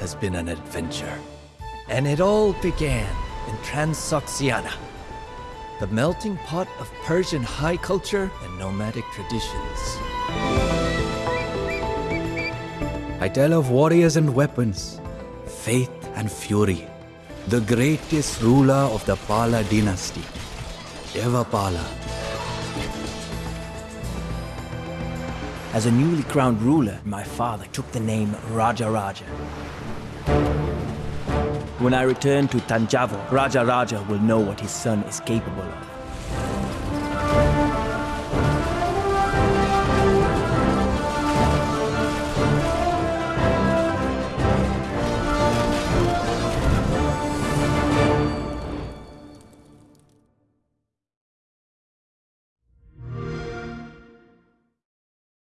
has been an adventure. And it all began in Transoxiana, the melting pot of Persian high culture and nomadic traditions. I tell of warriors and weapons, faith and fury, the greatest ruler of the Pala dynasty, Devapala. As a newly crowned ruler, my father took the name Raja Raja. When I return to Tanjavur, Raja Raja will know what his son is capable of.